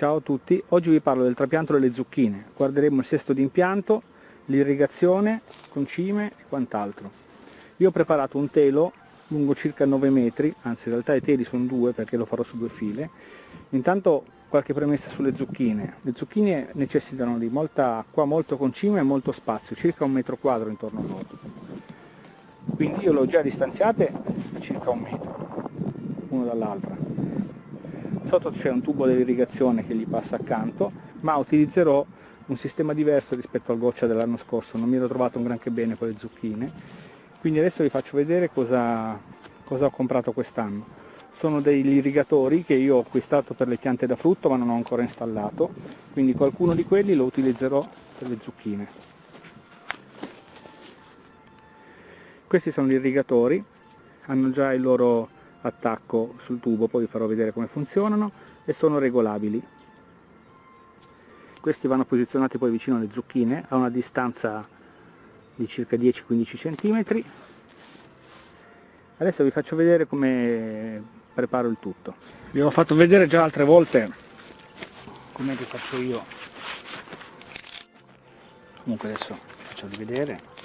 Ciao a tutti, oggi vi parlo del trapianto delle zucchine. Guarderemo il sesto di impianto, l'irrigazione, concime e quant'altro. Io ho preparato un telo lungo circa 9 metri, anzi in realtà i teli sono due perché lo farò su due file. Intanto qualche premessa sulle zucchine. Le zucchine necessitano di molta acqua, molto concime e molto spazio, circa un metro quadro intorno a loro. Quindi io le ho già distanziate a circa un metro, uno dall'altra sotto c'è un tubo dell'irrigazione che gli passa accanto ma utilizzerò un sistema diverso rispetto al goccia dell'anno scorso non mi ero trovato un granché bene con le zucchine. Quindi adesso vi faccio vedere cosa, cosa ho comprato quest'anno. Sono degli irrigatori che io ho acquistato per le piante da frutto ma non ho ancora installato. Quindi qualcuno di quelli lo utilizzerò per le zucchine. Questi sono gli irrigatori. Hanno già il loro attacco sul tubo, poi vi farò vedere come funzionano e sono regolabili. Questi vanno posizionati poi vicino alle zucchine a una distanza di circa 10-15 cm. Adesso vi faccio vedere come preparo il tutto. Vi ho fatto vedere già altre volte come che faccio io. Comunque adesso faccio vedere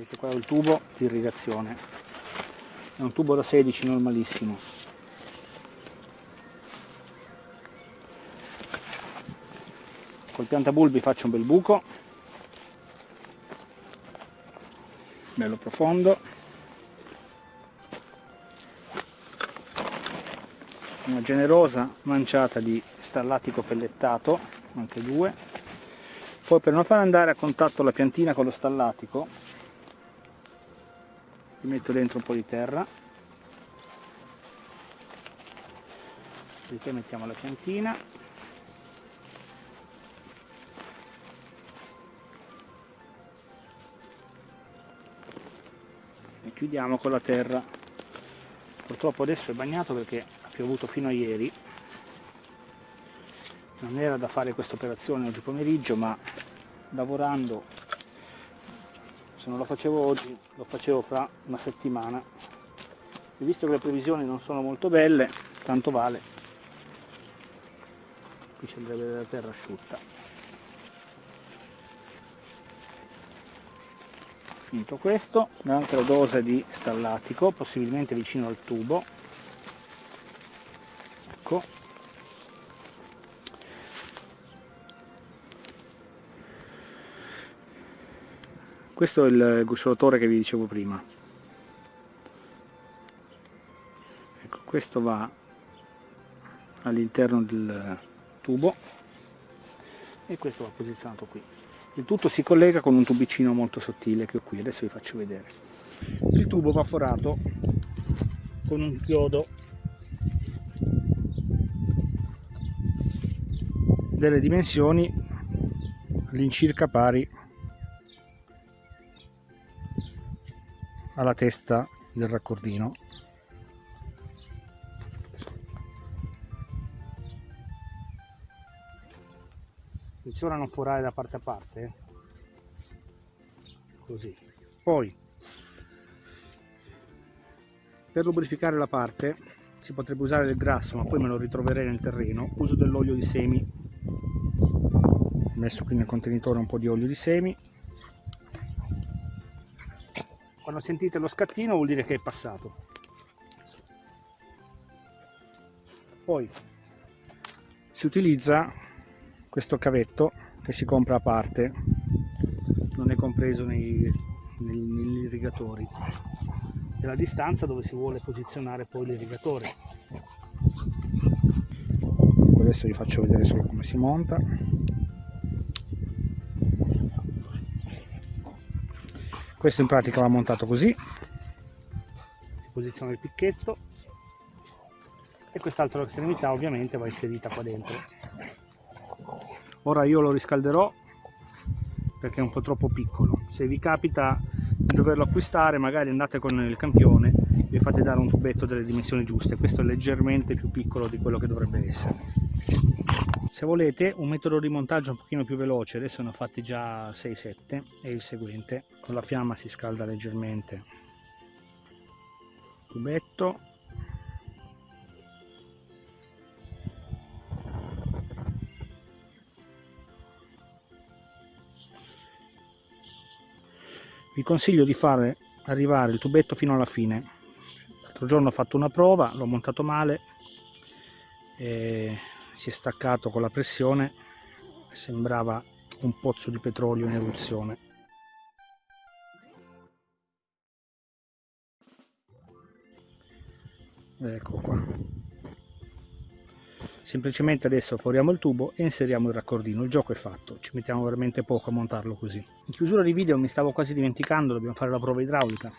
vedete qua è il tubo di irrigazione. È un tubo da 16 normalissimo. Col piantabulbi faccio un bel buco. Bello profondo. Una generosa manciata di stallatico pellettato anche due. Poi per non far andare a contatto la piantina con lo stallatico gli metto dentro un po' di terra. Dopodiché mettiamo la piantina e chiudiamo con la terra. Purtroppo adesso è bagnato perché ha piovuto fino a ieri. Non era da fare questa operazione oggi pomeriggio ma lavorando se non lo facevo oggi lo facevo fra una settimana. E visto che le previsioni non sono molto belle tanto vale. Qui ci andrebbe della terra asciutta. Finito questo un'altra dose di stallatico possibilmente vicino al tubo. Ecco questo è il gusciolotore che vi dicevo prima. Ecco, questo va all'interno del tubo e questo va posizionato qui. Il tutto si collega con un tubicino molto sottile che ho qui adesso vi faccio vedere. Il tubo va forato con un chiodo. Delle dimensioni all'incirca pari alla testa del raccordino. Attenzione a non forare da parte a parte eh. così. Poi per lubrificare la parte si potrebbe usare del grasso ma poi me lo ritroverei nel terreno. Uso dell'olio di semi. Messo qui nel contenitore un po' di olio di semi quando sentite lo scattino vuol dire che è passato. Poi si utilizza questo cavetto che si compra a parte. Non è compreso nei, nei, negli irrigatori. È la distanza dove si vuole posizionare poi l'irrigatore. Adesso vi faccio vedere solo come si monta questo in pratica va montato così. Si posiziona il picchetto. E quest'altra estremità ovviamente va inserita qua dentro. Ora io lo riscalderò perché è un po' troppo piccolo. Se vi capita di doverlo acquistare magari andate con il campione e fate dare un tubetto delle dimensioni giuste. Questo è leggermente più piccolo di quello che dovrebbe essere se volete un metodo di montaggio un pochino più veloce. Adesso ne ho fatti già 6-7 è il seguente. Con la fiamma si scalda leggermente. Tubetto vi consiglio di fare arrivare il tubetto fino alla fine. L'altro giorno ho fatto una prova l'ho montato male e si è staccato con la pressione sembrava un pozzo di petrolio in eruzione. Ecco qua. Semplicemente adesso foriamo il tubo e inseriamo il raccordino. Il gioco è fatto. Ci mettiamo veramente poco a montarlo così. In chiusura di video mi stavo quasi dimenticando dobbiamo fare la prova idraulica.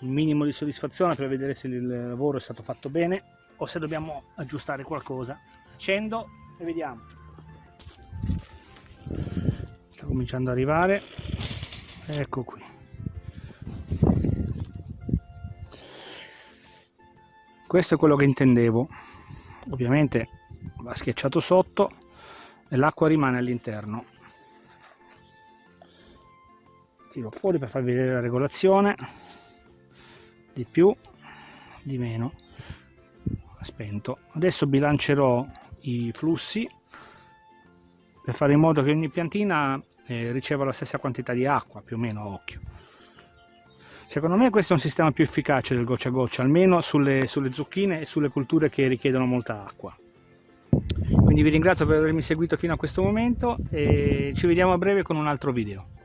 Un minimo di soddisfazione per vedere se il lavoro è stato fatto bene o se dobbiamo aggiustare qualcosa accendo. E vediamo. Sta cominciando ad arrivare. Ecco qui. Questo è quello che intendevo. Ovviamente va schiacciato sotto e l'acqua rimane all'interno. Tiro fuori per farvi vedere la regolazione. Di più di meno. Spento. Adesso bilancerò i flussi per fare in modo che ogni piantina eh, riceva la stessa quantità di acqua più o meno a occhio. Secondo me questo è un sistema più efficace del goccia a goccia almeno sulle, sulle zucchine e sulle culture che richiedono molta acqua. Quindi vi ringrazio per avermi seguito fino a questo momento e ci vediamo a breve con un altro video